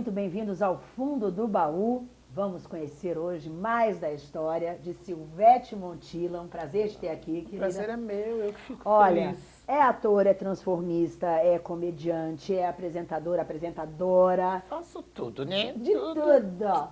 Muito bem-vindos ao Fundo do Baú. Vamos conhecer hoje mais da história de Silvete Montilla. Um prazer de ter aqui, querida. Prazer é meu, eu que fico Olha, feliz. é ator, é transformista, é comediante, é apresentadora, apresentadora. Faço tudo, né? De tudo.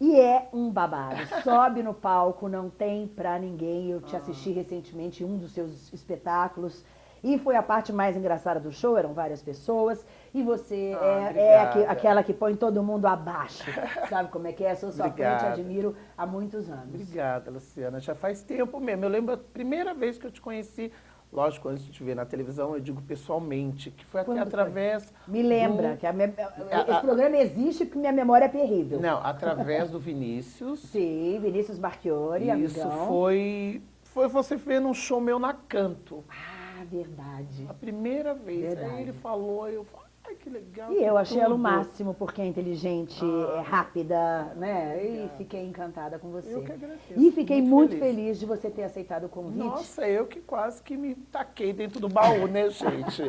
E é um babado. Sobe no palco, não tem pra ninguém. Eu te assisti recentemente em um dos seus espetáculos. E foi a parte mais engraçada do show, eram várias pessoas. E você Ah, é, é aquela que põe todo mundo abaixo. Sabe como é que é? Sou sua fã, te admiro há muitos anos. Obrigada, Luciana. Já faz tempo mesmo. Eu lembro a primeira vez que eu te conheci, lógico, antes de te ver na televisão, eu digo pessoalmente, que foi até Quando foi? através... Me lembra do- que a me- esse a- programa existe porque minha memória é terrível. Não, através do Vinícius. Sim, Vinícius Marchiori, Isso amigão. foi... Foi você ver num show meu na Canto. Ah, verdade. A primeira vez. Verdade. Aí ele falou, eu falei, ai, que legal. E eu achei ela o tudo." máximo, porque é inteligente, Ah, é rápida, né? E obrigada. fiquei encantada com você. Eu que agradeço. E fiquei muito, feliz. feliz. de você ter aceitado o convite. Nossa, eu que quase que me taquei dentro do baú, né, gente?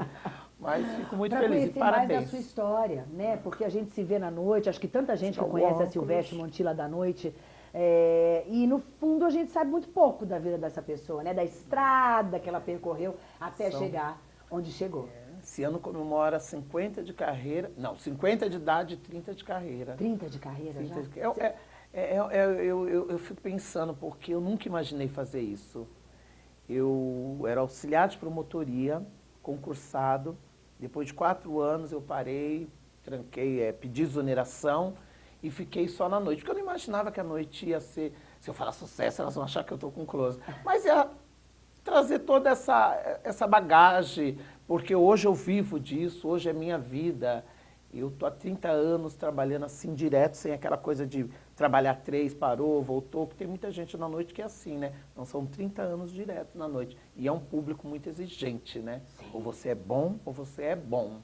Mas fico muito Pra feliz e mais parabéns. da sua história, né? Porque a gente se vê na noite, acho que tanta gente que conhece a. Silvestre Montilla da noite. É, e no fundo a gente sabe muito pouco da vida dessa pessoa, né? Da estrada que ela percorreu até São- chegar onde chegou. Esse ano comemora 50 de carreira, não, 50 de idade e 30 de carreira. 30 de carreira 30 já? de- é- é- é- é- é- eu, eu, eu fico pensando, porque eu nunca imaginei fazer isso. Eu era auxiliar de promotoria, concursado. Depois de quatro anos eu parei, tranquei, é, pedi exoneração e fiquei só na noite. Porque eu não imaginava que a noite ia ser... Se eu falar sucesso, elas vão achar que eu estou com close. Mas ia trazer toda essa, essa bagagem, porque hoje eu vivo disso, hoje é minha vida. Eu estou há 30 anos trabalhando assim, direto, sem aquela coisa de trabalhar três, parou, voltou, porque tem muita gente na noite que é assim, né? Não são 30 anos direto na noite. E é um público muito exigente, né? Ou você é bom, ou você é bom.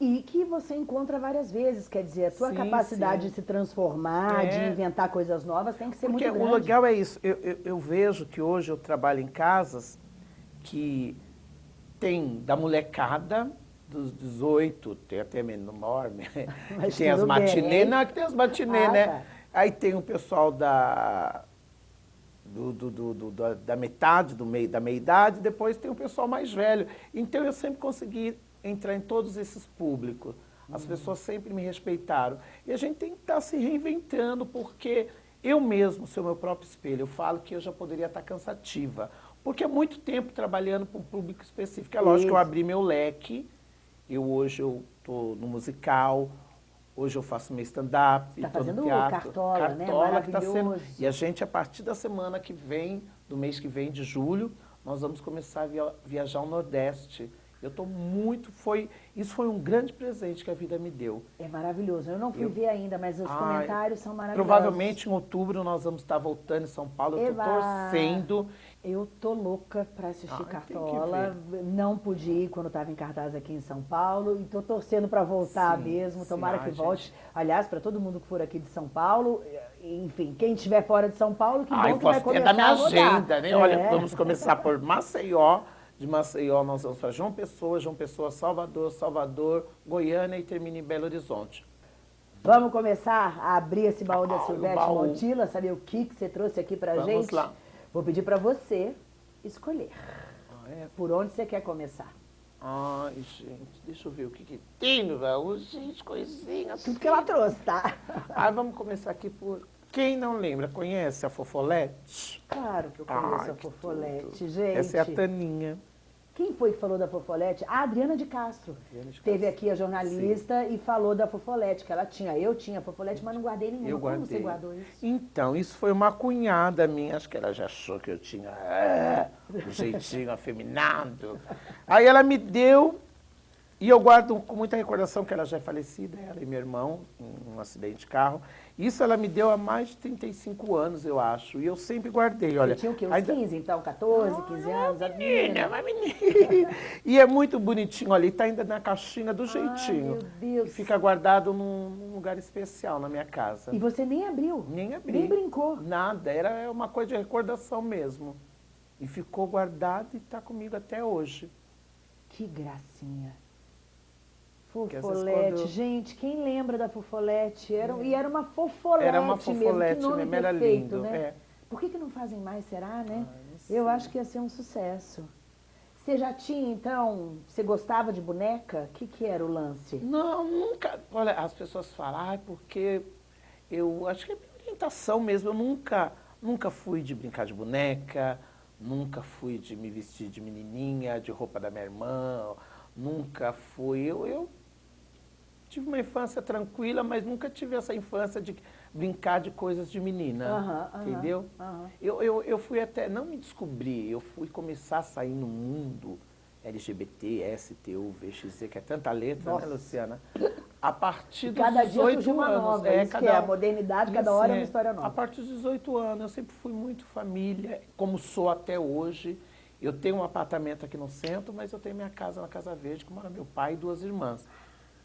E que você encontra várias vezes, quer dizer, a tua Sim, capacidade sim. de se transformar, de É. inventar coisas novas tem que ser Porque muito grande. o legal é isso. Eu, eu- eu vejo que hoje eu trabalho em casas que tem da molecada dos 18, tem até menor, né? Mas tem as tudo bem. matinê, não, que tem as matinê, Ah, né? tá. Aí tem o pessoal da, do- do- do- da, da metade, do meio, da meia-idade, depois tem o pessoal mais velho. Então eu sempre consegui entrar em todos esses públicos. As pessoas sempre me respeitaram. E a gente tem que estar se reinventando, porque eu mesmo sou meu próprio espelho. Eu falo que eu já poderia estar cansativa. Porque é muito tempo trabalhando para um público específico. É lógico que eu Isso. abri meu leque. Eu hoje eu estou no musical, hoje eu faço meu stand-up, Tá tô no teatro. Cartola, né? Cartola que tá sendo. E a gente, a partir da semana que vem, do mês que vem, de julho, nós vamos começar a via- viajar ao Nordeste. Eu estou muito. Foi, isso foi um grande presente que a vida me deu. É maravilhoso. Eu não fui Eu- ver ainda, mas os Ai, comentários são maravilhosos. Provavelmente em outubro nós vamos estar voltando em São Paulo. Eu estou torcendo. Eu tô louca pra assistir que Cartola. Não pude ir quando estava em cartaz aqui em São Paulo e tô torcendo para voltar Sim, mesmo. sim. Tomara Ah, que gente. volte. Aliás, para todo mundo que for aqui de São Paulo, enfim, quem estiver fora de São Paulo, que Ai, bom que vai posso, é começar da minha agenda, né? É. Olha, vamos começar por Maceió. De Maceió nós vamos para João Pessoa, João Pessoa, Salvador, Salvador, Goiânia e termina em Belo Horizonte. Vamos começar a abrir esse baú da Ah, o Silvestre baú. Montilla, saber o que, que você trouxe aqui pra Vamos gente? lá. Vou pedir para você escolher. Ah, é? Por onde você quer começar? Ai, gente, deixa eu ver o que, que tem no baú. Gente, coisinha. Tudo que ela trouxe, tá? Ai, vamos começar aqui por... Quem não lembra, conhece a Fofolete? Claro que eu Ai, conheço a que Fofolete, gente. Essa é a Taninha. Quem foi que falou da Fofolete? A Adriana de Castro. Adriana de Teve Castro. aqui a jornalista e falou da Fofolete, que ela tinha. Eu tinha a Fofolete, mas não guardei nenhuma. Eu Como guardei. você guardou isso? Então, isso foi uma cunhada minha, acho que ela já achou que eu tinha é, um jeitinho afeminado. Aí ela me deu, e eu guardo com muita recordação que ela já é falecida, ela e meu irmão, um acidente de carro. Isso ela me deu há mais de 35 anos, eu acho, e eu sempre guardei, olha. Você tinha o quê? Uns ainda- 15, então? 14, 15 anos? Menina, uma menina. E é muito bonitinho, olha, e tá ainda na caixinha do Ai, jeitinho. meu Deus. E fica guardado num, num lugar especial na minha casa. E você nem abriu? Nem abri. Nem brincou? Nada, era uma coisa de recordação mesmo. E ficou guardado e está comigo até hoje. Que gracinha. Fofolete, quando... gente, quem lembra da fofolete? Era, é. E era uma fofolete Era uma fofolete mesmo, mesmo, era lindo. Né? É. Por que, que não fazem mais, será, né? Ah, Eu acho que ia ser um sucesso. Você já tinha, então, você gostava de boneca? O que, que era o lance? Não, nunca. Olha, as pessoas falam, ah, porque eu acho que é orientação mesmo. Eu nunca, nunca fui de brincar de boneca, nunca fui de me vestir de menininha, de roupa da minha irmã, nunca fui. Eu, eu tive uma infância tranquila, mas nunca tive essa infância de brincar de coisas de menina, entendeu? Eu, eu, eu fui até, não me descobri, eu fui começar a sair no mundo LGBT, STU, VXZ, que é tanta letra, né, Nossa. né, Luciana? A partir dos cada 18 dia uma anos. Nova, é, cada, é a modernidade, cada hora é uma história nova. A partir dos 18 anos, eu sempre fui muito família, como sou até hoje. Eu tenho um apartamento aqui no centro, mas eu tenho minha casa na Casa Verde, que mora meu pai e duas irmãs.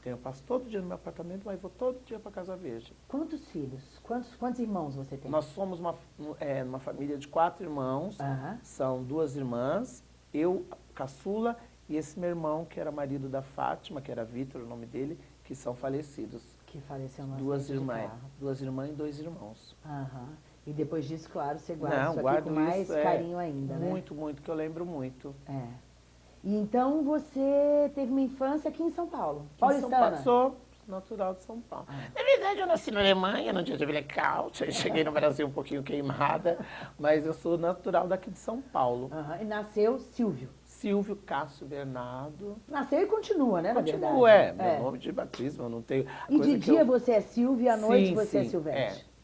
Eu passo todo dia no meu apartamento, mas vou todo dia para Casa Verde. Quantos filhos? Quantos, quantos irmãos você tem? Nós somos uma, é, uma família de quatro irmãos. Uhum. São duas irmãs, eu, caçula, e esse meu irmão, que era marido da Fátima, que era Vitor, o nome dele, que são falecidos. Que faleceu no duas irmãs, Duas irmãs e dois irmãos. Uhum. E depois disso, claro, você guarda Não, isso com mais isso, é, carinho ainda, muito, né? Muito, muito, que eu lembro muito. É. E então você teve uma infância aqui em São Paulo, paulistana? Sou natural de São Paulo. Na verdade, eu nasci na Alemanha, no dia de blackout, cheguei no Brasil um pouquinho queimada, mas eu sou natural daqui de São Paulo. Uhum. E nasceu Silvio? Silvio Cássio Bernardo. Nasceu e continua, né, Continua, é. Meu é. nome de batismo, eu não tenho... E de dia eu... você é Silvio e à noite sim, você é sim, é Silvete? É, é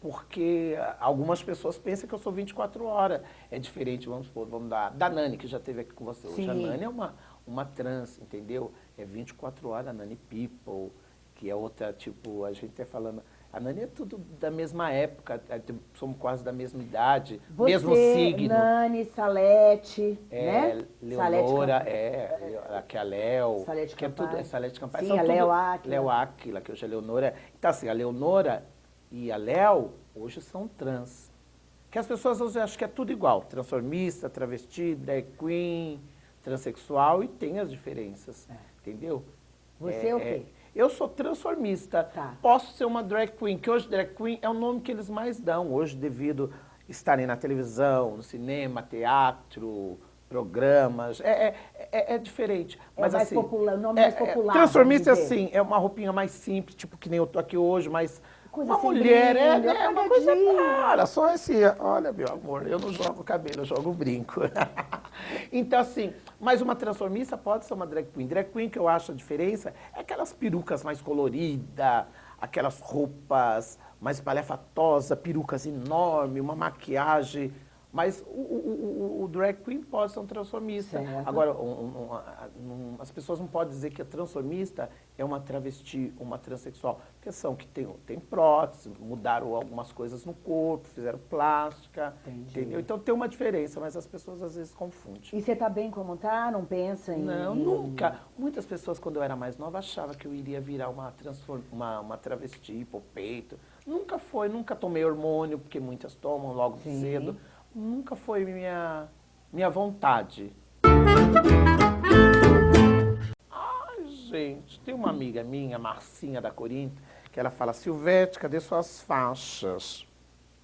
porque algumas pessoas pensam que eu sou 24 horas. É diferente, vamos supor, vamos dar, da Nani, que já esteve aqui com você hoje. A Nani é uma, uma trans, entendeu? É 24 horas, a Nani People, que é outra, tipo, a gente tá falando... A Nani é tudo da mesma época, é, somos quase da mesma idade, você, mesmo signo. Nani, Salete, é, né? Leonora, Salete é, aqui é a Léo, Salete que é tudo, é Salete Campari. Sim, São a Léo Aquila. Léo Aquila, que hoje é Leonora. Então assim, a Leonora e a Léo hoje são trans. Que as pessoas hoje acham que é tudo igual, transformista, travesti, drag queen, transexual, e tem as diferenças, é. entendeu? Você é, é o quê? Eu sou transformista. Tá. Posso ser uma drag queen, que hoje drag queen é o nome que eles mais dão, hoje devido estarem na televisão, no cinema, teatro, programas, é, é, é, é diferente. É mas, mais assim, popular, o nome é, mais é, popular. transformista, assim, é uma roupinha mais simples, tipo que nem eu tô aqui hoje, mas coisa uma mulher, brilho, é, é uma coisa para, só assim, olha, meu amor, eu não jogo cabelo, eu jogo brinco. então, assim, mas uma transformista pode ser uma drag queen. Drag queen, que eu acho a diferença, é aquelas perucas mais coloridas, aquelas roupas mais palhafatosas, perucas enormes, uma maquiagem mas o, o, o, drag queen pode ser um transformista. Certo. Agora, um, um, as pessoas não podem dizer que a transformista é uma travesti, uma transexual. Porque são que tem, tem prótese, mudaram algumas coisas no corpo, fizeram plástica, Entendi. entendeu? Então tem uma diferença, mas as pessoas às vezes confundem. E você está bem como está? Não pensa em... Não, nunca. Muitas pessoas, quando eu era mais nova, achavam que eu iria virar uma, transform... uma, uma travesti, por peito. Nunca foi, nunca tomei hormônio, porque muitas tomam logo Sim. cedo nunca foi minha, minha vontade. Ai, gente, tem uma amiga minha, Marcinha da Corinto, que ela fala, Silvete, cadê suas faixas?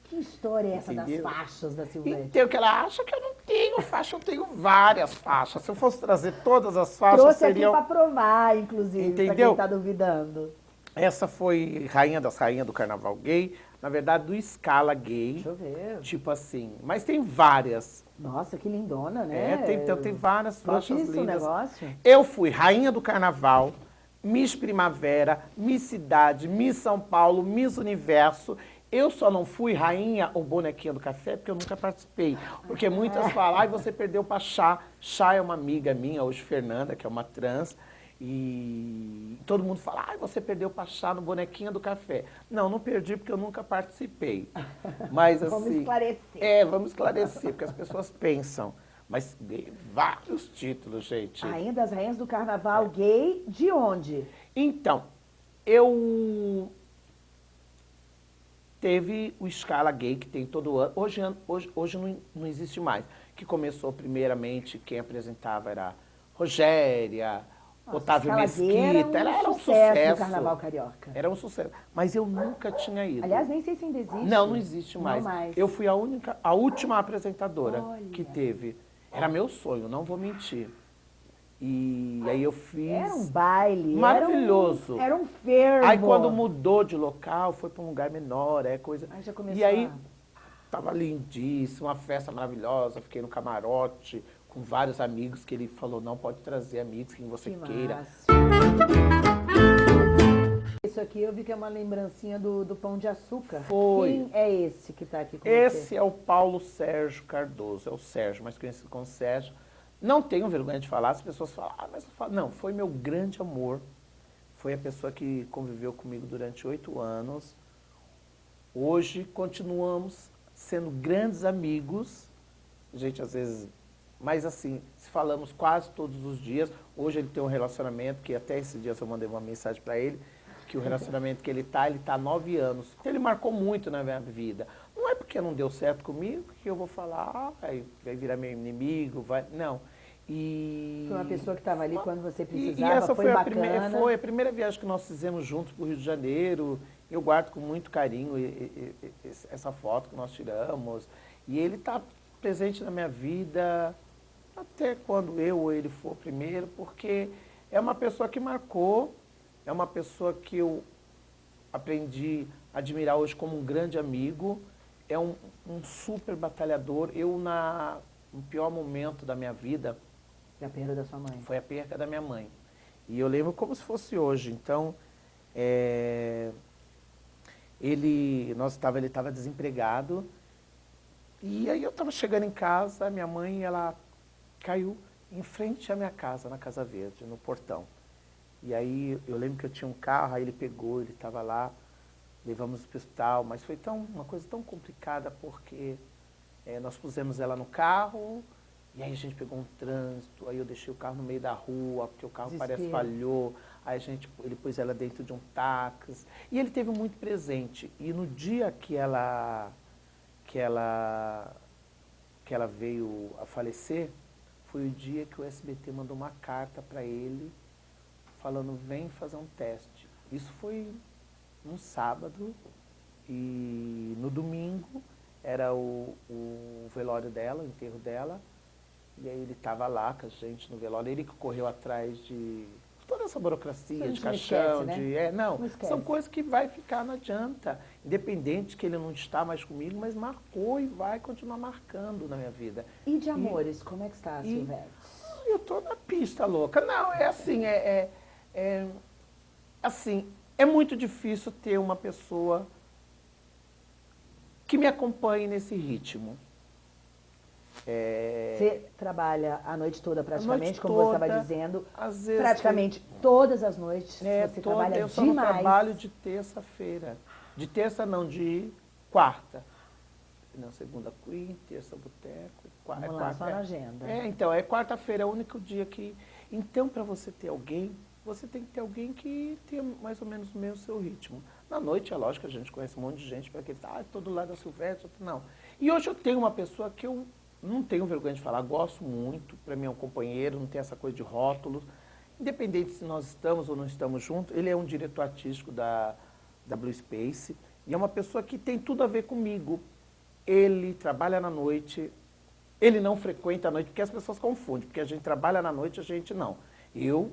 Que história é essa Entendeu? das faixas da Silvete? Então, que ela acha que eu não tenho faixa, eu tenho várias faixas. Se eu fosse trazer todas as faixas, Trouxe seriam... aqui para provar, inclusive, para quem está duvidando. Essa foi rainha das rainhas do carnaval gay na verdade, do Scala Gay. Deixa eu ver. Tipo assim. Mas tem várias. Nossa, que lindona, né? É, tem, então, tem várias faixas lindas. o negócio. Eu fui rainha do carnaval, Miss Primavera, Miss Cidade, Miss São Paulo, Miss Universo. Eu só não fui rainha ou bonequinha do café porque eu nunca participei. Porque muitas falam, ai, você perdeu pra Chá. Chá é uma amiga minha, hoje Fernanda, que é uma trans. E todo mundo fala, ah, você perdeu para chá no bonequinho do café. Não, não perdi porque eu nunca participei. Mas assim... vamos esclarecer. É, vamos esclarecer, porque as pessoas pensam. Mas vários títulos, gente. Ainda as rainhas do carnaval é. gay, de onde? Então, eu... Teve o Escala Gay, que tem todo ano. Hoje, hoje, hoje não, não existe mais. Que começou primeiramente, quem apresentava era Rogéria, Nossa, Otávio Mesquita, era um, era um sucesso sucesso. Carnaval Carioca. Era um sucesso. Mas eu nunca tinha ido. Aliás, nem sei se ainda existe. Não, não existe Não mais. mais. Eu fui a única, a última apresentadora Olha. que teve. Era meu sonho, não vou mentir. E aí eu fiz. Era um baile. Maravilhoso. Era um, era um fervo. Aí quando mudou de local, foi para um lugar menor, é coisa. Aí já começou E aí a- tava lindíssimo, uma festa maravilhosa, fiquei no camarote com vários amigos que ele falou, não pode trazer amigos quem você Que queira. massa. Isso aqui eu vi que é uma lembrancinha do, do Pão de Açúcar. Foi. Quem é esse que está aqui com Esse você? é o Paulo Sérgio Cardoso, é o Sérgio, mais conhecido como Sérgio. Não tenho vergonha de falar, as pessoas falam, ah, mas eu falo. Não, foi meu grande amor. Foi a pessoa que conviveu comigo durante oito anos. Hoje continuamos sendo grandes amigos. A gente às vezes, mas assim, se falamos quase todos os dias. Hoje ele tem um relacionamento que até esses dias eu mandei uma mensagem para ele que o relacionamento que ele tá, ele tá há nove anos. Ele marcou muito na minha vida. Não é porque não deu certo comigo que eu vou falar, ah, vai, vai virar meu inimigo, vai. Não. E. Foi uma pessoa que estava ali quando você precisava, e essa foi, foi, a primeira, foi a primeira viagem que nós fizemos juntos para o Rio de Janeiro. Eu guardo com muito carinho esse- essa foto que nós tiramos. E ele está presente na minha vida até quando eu ou ele for primeiro, porque é uma pessoa que marcou, é uma pessoa que eu aprendi a admirar hoje como um grande amigo, é um, um super batalhador. Eu, na, no pior momento da minha vida, Da perda da sua mãe. foi a perca da minha mãe. E eu lembro como se fosse hoje. Então, é, ele, nós tava, ele estava desempregado. E aí eu estava chegando em casa, minha mãe, ela caiu em frente à minha casa, na Casa Verde, no portão. E aí eu lembro que eu tinha um carro, aí ele pegou, ele estava lá, levamos para o hospital, mas foi tão, uma coisa tão complicada porque é, nós pusemos ela no carro, e aí a gente pegou um trânsito, aí eu deixei o carro no meio da rua, porque o carro parece Desespero. falhou, aí a gente, ele pôs ela dentro de um táxi, e ele teve muito presente. E no dia que ela, que ela, que ela veio a falecer, foi o dia que o SBT mandou uma carta para ele, falando, vem fazer um teste. Isso foi um sábado, e no domingo era o, o velório dela, o enterro dela, e aí ele estava lá com a gente no velório, ele que correu atrás de toda essa burocracia, de caixão, esquece, né? de... É, não, Não são coisas que vai ficar, não adianta. Independente que ele não está mais comigo, mas marcou e vai continuar marcando na minha vida. E de amores, como é que está, e- Silvete? Eu tô na pista, louca. Não, é assim, é, é- é- assim, é muito difícil ter uma pessoa que me acompanhe nesse ritmo. É, Você trabalha a noite toda praticamente, noite como você estava toda, dizendo. às vezes Praticamente todas as noites É, você toda- trabalha eu só demais. trabalho de terça-feira. De terça não, de quarta. Não, segunda Queen, terça Boteco, qua- é Vamos lá, quarta. só na é- agenda. É, então, é quarta-feira, é o único dia que... Então, para você ter alguém, você tem que ter alguém que tenha mais ou menos o mesmo seu ritmo. Na noite, é lógico, a gente conhece um monte de gente para que ah, todo lado da Silvestre, outro não. E hoje eu tenho uma pessoa que eu não tenho vergonha de falar, gosto muito, para mim é um companheiro, não tem essa coisa de rótulos. Independente se nós estamos ou não estamos juntos, ele é um diretor artístico da, da Blue Space e é uma pessoa que tem tudo a ver comigo. Ele trabalha na noite, ele não frequenta a noite, porque as pessoas confundem, porque a gente trabalha na noite, a gente não. Eu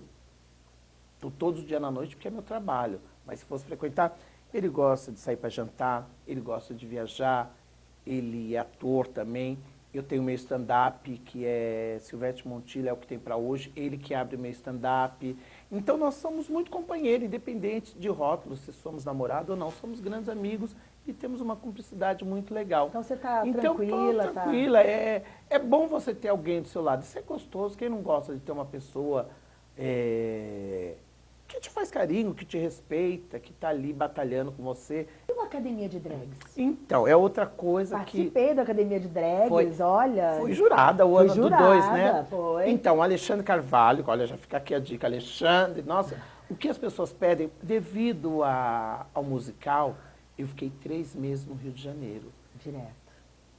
estou todos os dias na noite porque é meu trabalho, mas se fosse frequentar, ele gosta de sair para jantar, ele gosta de viajar, ele é ator também. Eu tenho meu stand-up, que é Silvete Montilho, é o que tem para hoje, ele que abre meu stand-up. Então nós somos muito companheiros, independente de rótulos, se somos namorados ou não, somos grandes amigos e temos uma cumplicidade muito legal. Então você está Então, tranquila, tá? tranquila. É, é bom você ter alguém do seu lado. Isso é gostoso. Quem não gosta de ter uma pessoa é, te faz carinho, que te respeita, que está ali batalhando com você. E uma academia de drags? Então, é outra coisa que Participei da academia de drags, Foi- olha. foi jurada o Fui ano jurada, do dois, né? foi. Então, Alexandre Carvalho, olha, já fica aqui a dica, Alexandre, nossa, o que as pessoas pedem, devido a- ao musical, eu fiquei três meses no Rio de Janeiro. Direto.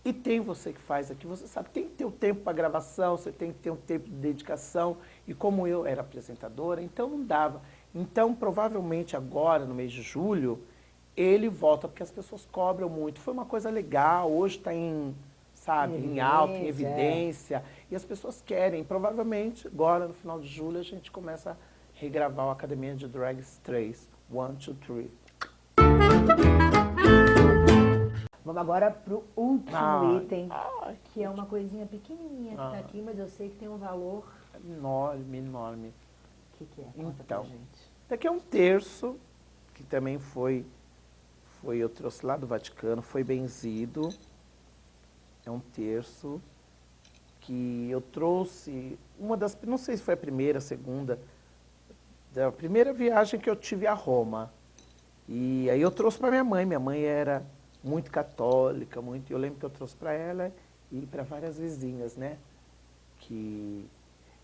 E tem você que faz aqui, você sabe, tem que ter o um tempo para gravação, você tem que ter um tempo de dedicação. E como eu era apresentadora, então não dava. Então, provavelmente agora, no mês de julho, ele volta, porque as pessoas cobram muito. Foi uma coisa legal, hoje está em, sabe, em, em alta, em evidência. E as pessoas querem. Provavelmente, agora, no final de julho, a gente começa a regravar o Academia de Drags 3. One, two, three. Vamos agora para o último ai, item, ai, que é uma coisinha pequenininha que está aqui, mas eu sei que tem um valor... Enorme, enorme. Que, que é? Conta então. Daqui é um terço, que também foi, foi, eu trouxe lá do Vaticano, foi benzido. É um terço que eu trouxe, uma das, não sei se foi a primeira, a segunda, da primeira viagem que eu tive a Roma. E aí eu trouxe para minha mãe, minha mãe era muito católica, muito. Eu lembro que eu trouxe para ela e para várias vizinhas, né? Que...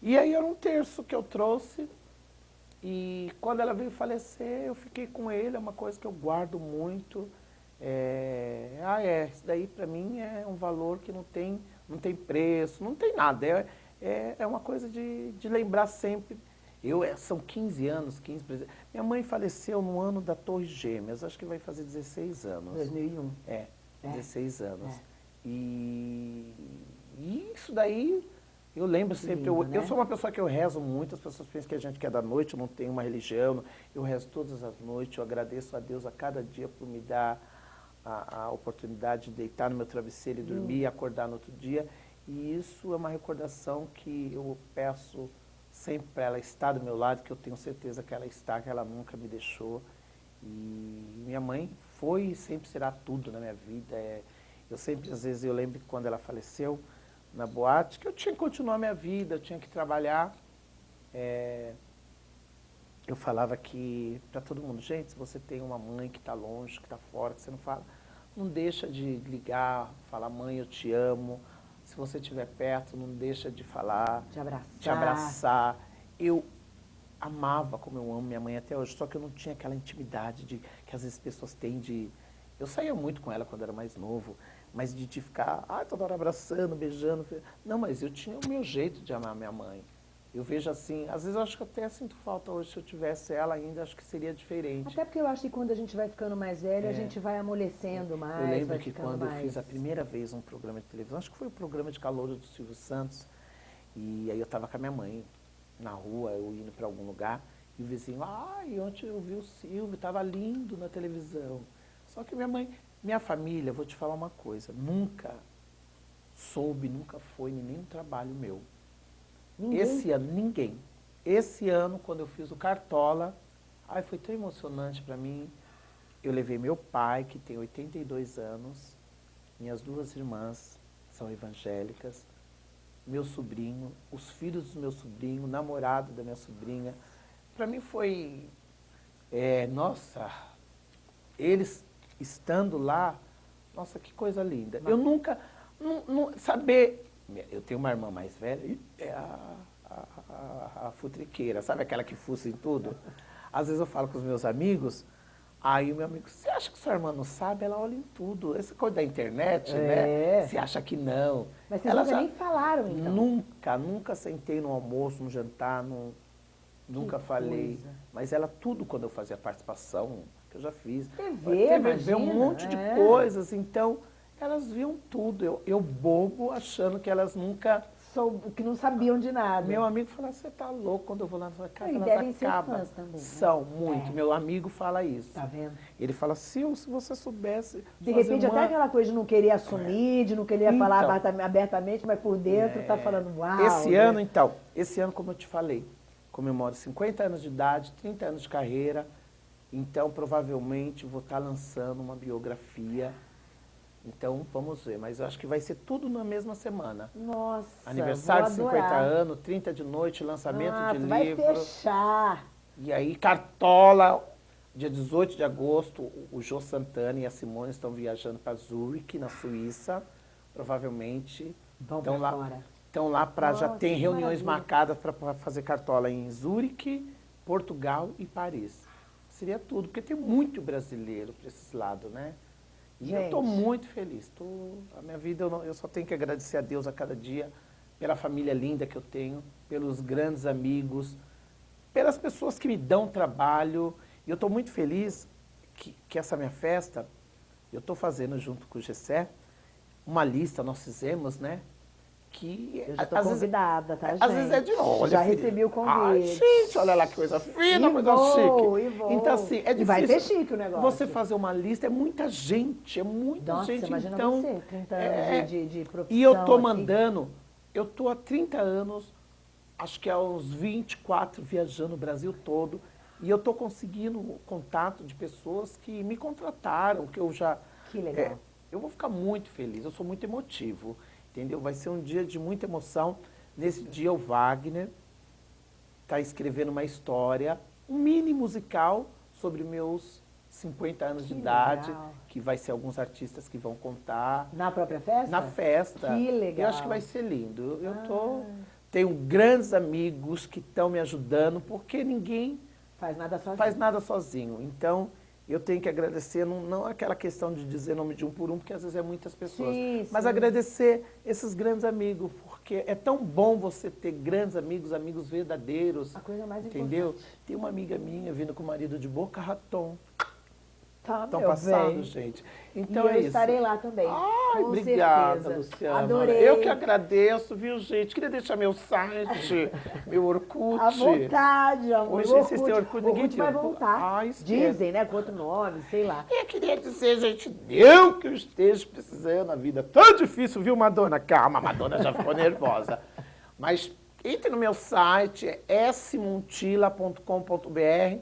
E aí era um terço que eu trouxe. E quando ela veio falecer, eu fiquei com ele, é uma coisa que eu guardo muito. É... Ah, é, isso daí para mim é um valor que não tem, não tem preço, não tem nada. É, é, é uma coisa de, de lembrar sempre eu, é, são 15 anos, 15, minha mãe faleceu no ano da Torre Gêmeas, acho que vai fazer 16 anos. 2001. É, é. 16 anos. É. E, e, isso daí, eu lembro sempre, lindo, eu, né? eu, sou uma pessoa que eu rezo muito, as pessoas pensam que a gente quer da noite, eu não tenho uma religião, eu rezo todas as noites, eu agradeço a Deus a cada dia por me dar a, a oportunidade de deitar no meu travesseiro e dormir hum. e acordar no outro dia. E isso é uma recordação que eu peço sempre para ela estar do meu lado, que eu tenho certeza que ela está, que ela nunca me deixou. E minha mãe foi e sempre será tudo na minha vida. É, eu sempre, às vezes, eu lembro que quando ela faleceu na boate, que eu tinha que continuar a minha vida, eu tinha que trabalhar. É, eu falava que para todo mundo, gente, se você tem uma mãe que está longe, que está fora, que você não fala, não deixa de ligar, falar, mãe, eu te amo, se você estiver perto, não deixa de falar. Te abraçar. Te abraçar. Eu amava como eu amo minha mãe até hoje, só que eu não tinha aquela intimidade de, que às vezes pessoas têm de... Eu saía muito com ela quando era mais novo, mas de, de ficar, ah, toda hora abraçando, beijando. Não, mas eu tinha o meu jeito de amar minha mãe. Eu vejo assim, às vezes eu acho que até sinto falta hoje, se eu tivesse ela ainda, acho que seria diferente. Até porque eu acho que quando a gente vai ficando mais velho, é. a gente vai amolecendo mais, Eu lembro que quando mais... eu fiz a primeira vez um programa de televisão, acho que foi o programa de calor do Silvio Santos, e aí eu estava com a minha mãe na rua, eu indo para algum lugar, e o vizinho, ai, ontem eu vi o Silvio, estava lindo na televisão. Só que minha mãe, minha família, vou te falar uma coisa, nunca soube, nunca foi em nenhum trabalho meu. Ninguém? Esse ano, ninguém. Esse ano, quando eu fiz o Cartola, ai, foi tão emocionante para mim. Eu levei meu pai, que tem 82 anos, minhas duas irmãs são evangélicas, meu sobrinho, os filhos do meu sobrinho, o namorado da minha sobrinha. Para mim foi, é, nossa, eles estando lá, nossa, que coisa linda. Eu nunca, não, não, saber eu tenho uma irmã mais velha, é a, a, a, a futriqueira, sabe aquela que fuça em tudo? Às vezes eu falo com os meus amigos, aí o meu amigo, você acha que sua irmã não sabe? Ela olha em tudo. Essa coisa da internet, né? é. né? Você acha que não. Mas vocês nunca já... nem falaram, então? Nunca, nunca sentei no almoço, no jantar, no... nunca que falei. Coisa. Mas ela, tudo quando eu fazia participação, que eu já fiz. TV, TV um monte é. de coisas, então elas viam tudo. Eu, eu bobo, achando que elas nunca... Soube, que não sabiam de nada. Meu amigo fala, você tá louco quando eu vou lá na sua casa, elas acabam. Também, né? São, muito. É. Meu amigo fala isso. Tá vendo? Ele fala, Sil, se você soubesse... De repente, uma... até aquela coisa de não querer assumir, de não querer então, falar abertamente, mas por dentro tá é... tá falando, uau. Esse né? ano, então, esse ano, como eu te falei, comemoro 50 anos de idade, 30 anos de carreira, então provavelmente vou estar tá lançando uma biografia então, vamos ver. Mas eu acho que vai ser tudo na mesma semana. Nossa, Aniversário de 50 anos, 30 de noite, lançamento Nossa, de vai livro. vai fechar. E aí, Cartola, dia 18 de agosto, o Jô Santana e a Simone estão viajando para Zurich, na Suíça. Provavelmente. Vão estão lá, fora. Estão lá para já tem reuniões marcadas para fazer Cartola em Zurich, Portugal e Paris. Seria tudo, porque tem muito brasileiro para esses lados, né? E Gente. eu estou muito feliz. Tô, a minha vida, eu, não, eu só tenho que agradecer a Deus a cada dia, pela família linda que eu tenho, pelos grandes amigos, pelas pessoas que me dão trabalho. E eu estou muito feliz que, que essa minha festa, eu estou fazendo junto com o Gessé, uma lista nós fizemos, né? Que... Eu já tô convidada, vezes, tá, gente? Às vezes é de longe. Já recebi o convite. Ai, gente, olha lá que coisa fina, coisa vou, chique. E vou. Então, assim, é difícil. E vai ser chique o negócio. Você fazer uma lista é muita gente, é muita Nossa, gente. imagina então, você, 30 anos é, de, de, profissão. E eu tô mandando, eu tô há 30 anos, acho que há uns 24, viajando o Brasil todo, e eu tô conseguindo contato de pessoas que me contrataram, que eu já... Que legal. É, eu vou ficar muito feliz, eu sou muito emotivo entendeu? Vai ser um dia de muita emoção. Nesse dia o Wagner está escrevendo uma história, um mini musical sobre meus 50 anos que de idade, legal. que vai ser alguns artistas que vão contar. Na própria festa? Na festa. Que legal. Eu acho que vai ser lindo. Eu ah. tô, tenho grandes amigos que estão me ajudando, porque ninguém faz nada sozinho. Faz nada sozinho. Então, eu tenho que agradecer, não, não aquela questão de dizer nome de um por um, porque às vezes é muitas pessoas, sim, mas sim. agradecer esses grandes amigos, porque é tão bom você ter grandes amigos, amigos verdadeiros. A coisa mais entendeu? Importante. Tem uma amiga minha vindo com o marido de boca raton. Tá, Estão passando, gente. Então e é eu isso. estarei lá também. Ai, obrigada, certeza. Luciana. Adorei. Eu que agradeço, viu, gente? Queria deixar meu site, meu Orkut. À vontade, amor. Hoje vocês têm Orkut, ninguém Orkut vai voltar. Ai, Dizem, né? Com outro nome, sei lá. Eu queria dizer, gente, eu que eu esteja precisando na vida. Tão difícil, viu, Madonna? Calma, a Madonna já ficou nervosa. Mas entre no meu site, é smontila.com.br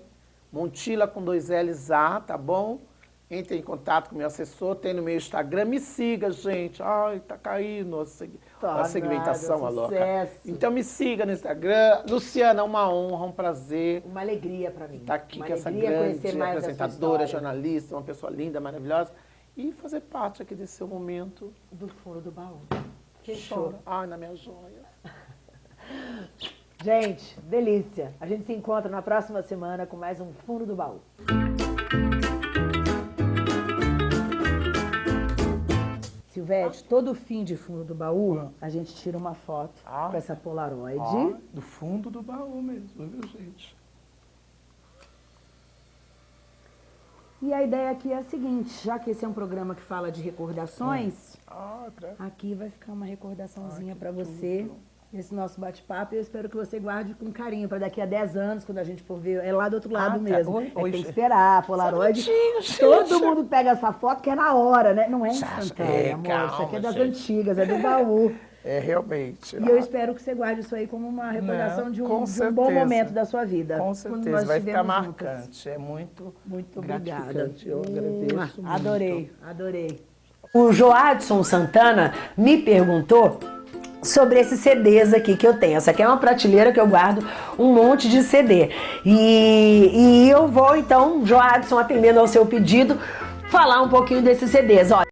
Montila com dois L's A, tá bom? Entre em contato com meu assessor, tem no meu Instagram, me siga, gente. Ai, tá caindo a, seg tá a segmentação, nada, a louca. Então me siga no Instagram. Luciana, uma honra, um prazer. Uma alegria para mim. Estar tá aqui com essa grande apresentadora, jornalista, uma pessoa linda, maravilhosa. E fazer parte aqui desse seu momento. Do fundo do baú. Que show. Ai, na minha joia. Gente, delícia. A gente se encontra na próxima semana com mais um Fundo do Baú. Silvete, todo fim de fundo do baú, a gente tira uma foto ah, com essa Polaroid. Ah, do fundo do baú mesmo, viu, gente? E a ideia aqui é a seguinte, já que esse é um programa que fala de recordações, ah, aqui vai ficar uma recordaçãozinha ah, para você. Tudo esse nosso bate-papo eu espero que você guarde com carinho para daqui a 10 anos, quando a gente for ver, é lá do outro lado ah, mesmo. Tá. Oi, é, tem que esperar, Polaroid. Todo mundo pega essa foto que é na hora, né? Não é instantânea, é, amor. Calma, isso aqui é das gente. antigas, é do baú. É, realmente. E ah. eu espero que você guarde isso aí como uma recordação de, um, de um, bom momento da sua vida. Com certeza, vai ficar marcante. É muito Muito obrigada. Eu agradeço Adorei, adorei. O Joadson Santana me perguntou sobre esses CDs aqui que eu tenho. Essa aqui é uma prateleira que eu guardo um monte de CD. E, e eu vou então, Joadson, atendendo ao seu pedido, falar um pouquinho desses CDs. Olha,